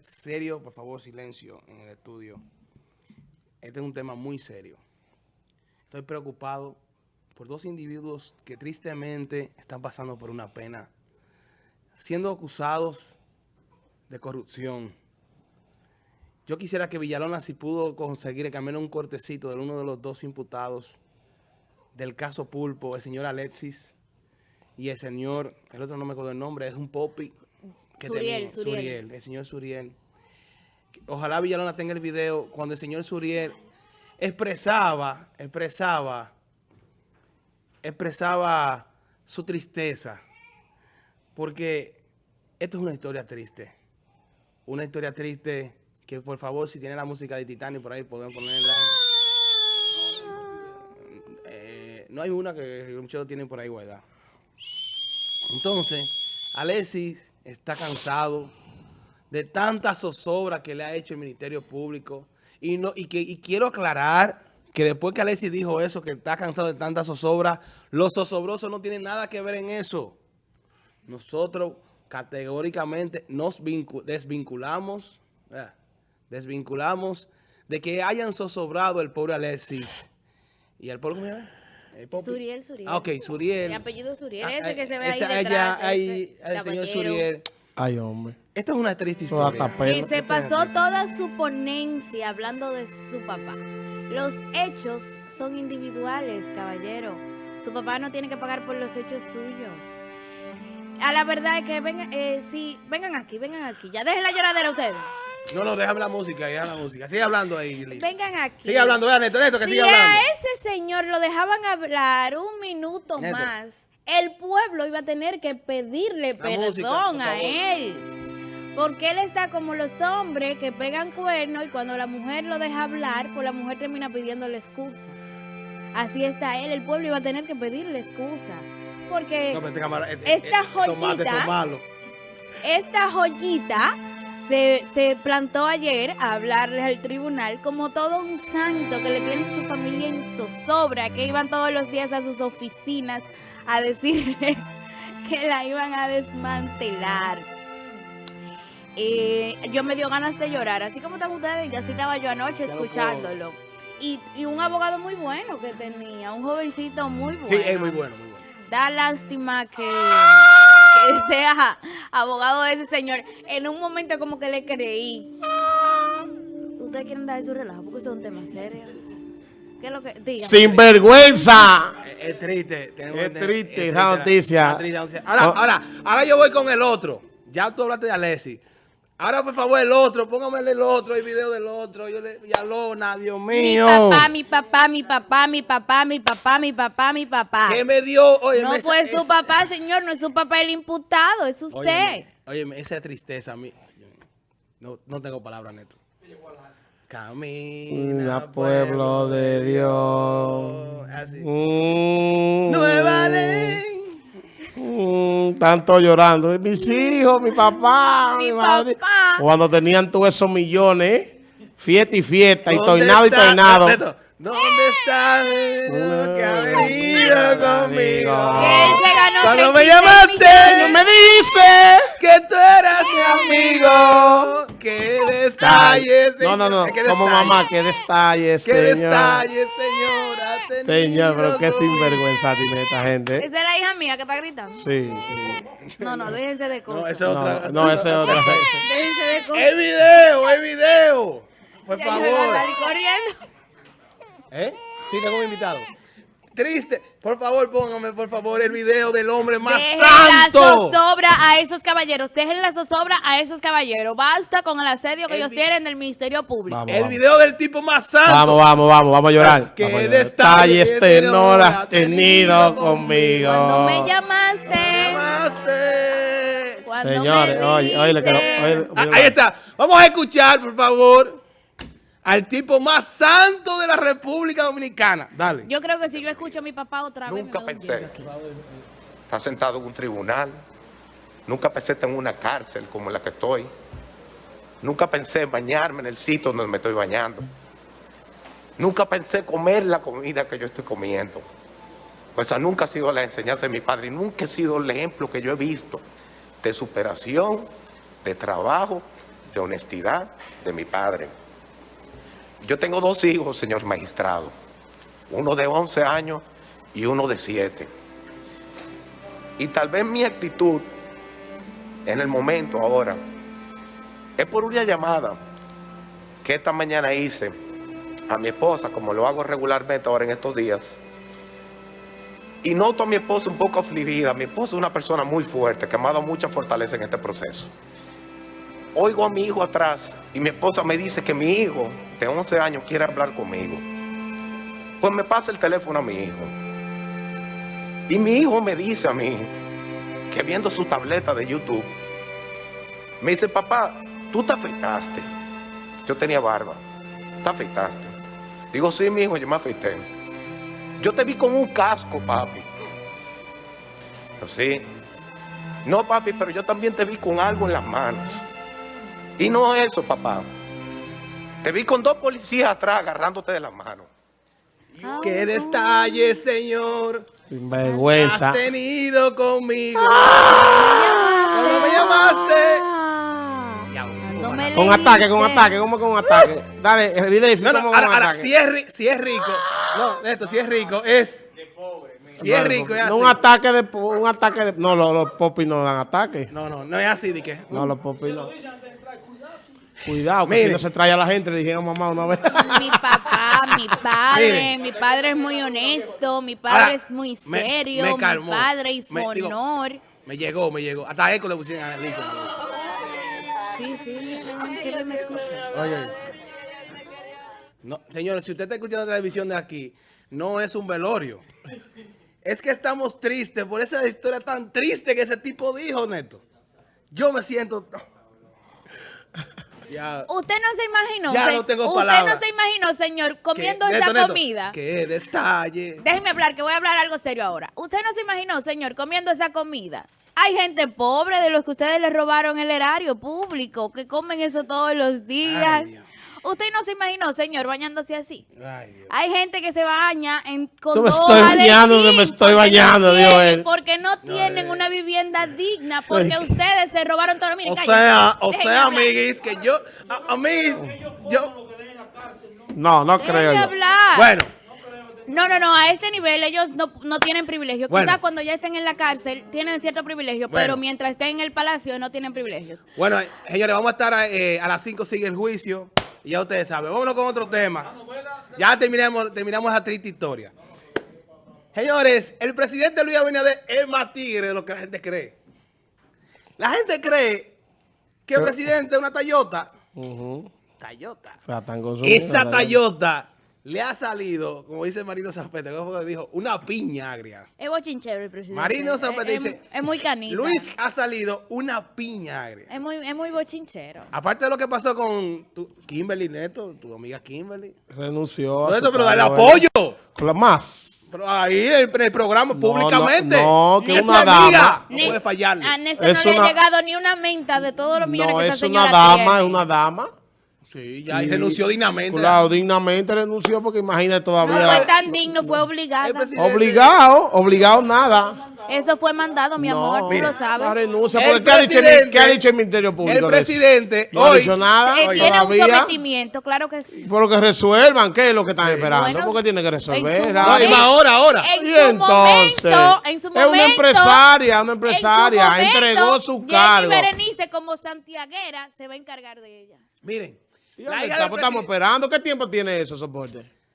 Serio, por favor, silencio en el estudio. Este es un tema muy serio. Estoy preocupado por dos individuos que tristemente están pasando por una pena, siendo acusados de corrupción. Yo quisiera que Villalona, si pudo conseguir cambiar un cortecito de uno de los dos imputados del caso Pulpo, el señor Alexis y el señor, el otro no me acuerdo el nombre, es un popi que Suriel, Suriel. Suriel, el señor Suriel. Ojalá Villalona tenga el video cuando el señor Suriel expresaba, expresaba, expresaba su tristeza. Porque esto es una historia triste. Una historia triste que por favor si tiene la música de Titanic por ahí podemos ponerla. Eh, no hay una que muchos tienen por ahí guardada. Entonces, Alexis está cansado de tanta zozobra que le ha hecho el Ministerio Público. Y, no, y, que, y quiero aclarar que después que Alexis dijo eso, que está cansado de tanta zozobra, los zozobrosos no tienen nada que ver en eso. Nosotros categóricamente nos desvinculamos, desvinculamos de que hayan zozobrado el pobre Alexis. ¿Y el pobre Suriel, Suriel. Ah, ok, Suriel. El apellido Suriel, Ah, ese ah, que se ve esa- ahí detrás. ahí, ese el señor. Suriel. Ay, hombre. Esto es una triste historia. Que se pasó toda su ponencia hablando de su papá. Los hechos son individuales, caballero. Su papá no tiene que pagar por los hechos suyos. A la verdad es que vengan, eh, sí, vengan aquí, vengan aquí. Ya dejen la lloradera ustedes. No, no, déjame la música, deja la música. Sigue hablando ahí, Liz. Vengan aquí. Sigue hablando, vea, Neto, Neto, que si sigue hablando. a ese señor lo dejaban hablar un minuto Neto. más, el pueblo iba a tener que pedirle La perdón música, a él. Porque él está como los hombres que pegan cuernos y cuando la mujer lo deja hablar, pues la mujer termina pidiéndole excusa. Así está él, el pueblo iba a tener que pedirle excusa. Porque No, pero este cámara, eh, eh, Esta joyita- son malos. esta joyita se, se plantó ayer a hablarle al tribunal como todo un santo que le tiene su familia en zozobra, que iban todos los días a sus oficinas a decirle que la iban a desmantelar. Eh, yo me dio ganas de llorar, así como están ustedes, y así estaba yo anoche Ya escuchándolo. Y, y un abogado muy bueno que tenía, un jovencito muy bueno. Sí, es muy bueno, muy bueno. Da lástima que, que sea abogado de ese señor. En un momento como que le creí. Ustedes quieren dar su relajo porque eso es un tema serio. ¿Qué es lo que digan? ¡Sinvergüenza! Es, es triste. tenemos Es triste es esa noticia. Ahora, Oh. ahora, ahora yo voy con el otro. Ya tú hablaste de Alexis. Ahora, por favor, el otro. Póngame el otro, el video del otro. Yo le... Villalona, Dios Mi mío. papá, mi papá, mi papá, mi papá, mi papá, mi papá, mi papá. ¿Qué me dio? Oye, No fue su papá, señor, no es su papá el imputado, es usted. Oye, esa tristeza a mí. No, no tengo palabras, Neto. Camina, Camina, pueblo de Dios. Así. Mm, Nueva ley. Mm, tanto llorando. Mis hijos, mi papá, mi, Mi madre. papá. Cuando tenían todos esos millones, fiesta y fiesta, y ¿Dónde tornado y está- tornado. Neto, ¿Dónde está el que ha venido conmigo? Él se ganó Cuando me 36 llamaste, millones. me Que detalle, No, no, no, como detalle. mamá, qué detalle, Que señor. detalle, señor. ha tenido Señor, pero qué sinvergüenza tiene esta gente. Esa es la hija mía que está gritando. Sí, sí. No, no, déjense de cosas. No, esa es otra. No, no, ese es otra. Déjense de cosas. ¡Es video! ¡Es video! Por favor. corriendo. ¿Eh? Sí, tengo un invitado. Triste. Por favor, póngame, por favor, el video del hombre más Dejen la santo. zozobra a esos caballeros. Dejen la zozobra a esos caballeros. Basta con el asedio que El ellos tienen del Ministerio Público. Vamos, El vamos. video del tipo más santo. Vamos, vamos, vamos, vamos a llorar. Qué Vamos a llorar. detalle Detalles este no has ha tenido conmigo. Cuando me llamaste. Llamaste. Cuando Señores, me oye, oye, quiero- oye, Ah, ahí está. Vamos a escuchar, por favor, al tipo más santo de la República Dominicana. Dale. Yo creo que si yo escucho a mi papá otra vez. Nunca me da un pensé estar sentado en un tribunal. Nunca pensé estar en una cárcel como la que estoy. Nunca pensé bañarme en el sitio donde me estoy bañando. Nunca pensé comer la comida que yo estoy comiendo. Pues esa nunca ha sido la enseñanza de mi padre y nunca ha sido el ejemplo que yo he visto de superación, de trabajo, de honestidad de mi padre. Yo tengo dos hijos, señor magistrado, uno de 11 años y uno de 7. Y tal vez mi actitud en el momento ahora es por una llamada que esta mañana hice a mi esposa, como lo hago regularmente ahora en estos días. Y noto a mi esposa un poco afligida. Mi esposa es una persona muy fuerte, que me ha dado mucha fortaleza en este proceso. Oigo a mi hijo atrás y mi esposa me dice que mi hijo de 11 años quiere hablar conmigo. Pues me pasa el teléfono a mi hijo. Y mi hijo me dice a mí que viendo su tableta de YouTube, me dice, papá, tú te afeitaste. Yo tenía barba. ¿Te afeitaste? Digo, sí, mi hijo, yo me afeité. Yo te vi con un casco, papi. Sí. No, papi, pero yo también te vi con algo en las manos. Y no eso, papá. Te vi con dos policías atrás agarrándote de las manos. ¡Qué detalle, señor! Vergüenza. Has tenido conmigo. Cuando me llamaste. No me Con ataque, con ataque, ¿cómo con ataque? Dale, eh, dile No, no, cómo ahora, con ahora, ataque. si es, ri- si es rico. No, esto, si es rico, es. Si es rico, es No, así. un ataque de, un ataque de, no, los, los popis no dan ataque. No, no, no es así, de que. No, los popis no. Cuidado, que si no se trae a la gente, le dijeron mamá una vez. Mi papá, mi padre, Miren. mi padre es muy honesto, mi padre Ahora, es muy me- serio, me mi calmó. padre y su Me- digo, honor. Me llegó, me llegó. Hasta eco le pusieron a Alicia. Sí, sí, miren, que me escucha. Oye. No, señores, si usted está escuchando televisión de aquí, no es un velorio. Es que estamos tristes por esa historia tan triste que ese tipo dijo, Neto. Yo me siento... Ya. Usted no se imaginó, Ya se- no tengo usted no se imaginó, señor, comiendo ¿Qué? esa Neto, Neto, comida. ¡Qué detalle! Déjeme hablar, que voy a hablar algo serio ahora. Usted no se imaginó, señor, comiendo esa comida. Hay gente pobre de los que ustedes le robaron el erario público, que comen eso todos los días. Ay. Usted no se imaginó, señor, bañándose así. Ay, Dios. Hay gente que se baña en, con Yo me dos estoy bañando, que me estoy porque bañando, no dijo tienen- él. Porque no tienen una vivienda digna, porque ustedes se robaron todo. Miren, O sea, o sea, amiguis, que yo... A, amiguis, yo... No, no creo yo. hablar. Bueno, No, no, no, a este nivel ellos no, no tienen privilegio. Bueno. Quizás cuando ya estén en la cárcel tienen cierto privilegio, Bueno. pero mientras estén en el palacio no tienen privilegios. bueno, señores, vamos a estar eh, a las 5 sigue el juicio. Y ya ustedes saben. Vámonos con otro tema. Ya terminamos, terminamos esa triste historia. Señores, el presidente Luis Abinader es más tigre de lo que la gente cree. La gente cree que el presidente es una Toyota. Ujú. Toyota. Esa. Toyota le ha salido, como dice Marino Zapete, ¿cómo fue que dijo? Una piña agria. Es bochinchero el presidente. Marino Zapete es, dice, Es muy canita. Luis ha salido una piña agria. Es muy, es muy bochinchero. Aparte de lo que pasó con tu, Kimberly Neto, tu amiga Kimberly. Renunció. a Neto, pero dale apoyo. Con la más. Pero ahí en el, programa, No, públicamente. no, no, que Es una amiga, dama. No puede fallarle. A Néstor Es no le una- ha llegado ni una menta de todos los millones No, que esa es una dama, es una dama. Sí, ya, y Y- renunció dignamente. Claro, dignamente renunció porque imagínate No todavía. fue tan digno, fue presidente- Obligado, obligado nada. Eso fue mandado, mi no, amor, tú mira, lo sabes. la renuncia, porque ¿qué ha, dicho el, presidente- qué ha dicho el Ministerio Público? El presidente No ha dicho nada. Eh, tiene un todavía. sometimiento, claro que sí. Pero que resuelvan, ¿qué es lo que están esperando? Bueno, porque tiene que resolver. su No, y ahora, ahora. En Y su entonces, momento, en su es una empresaria, una en su empresaria, momento, entregó su cargo. Berenice como santiaguera se va a encargar de ella. Miren, Y la hija estamos esperando. ¿Qué tiempo tiene eso, soporte?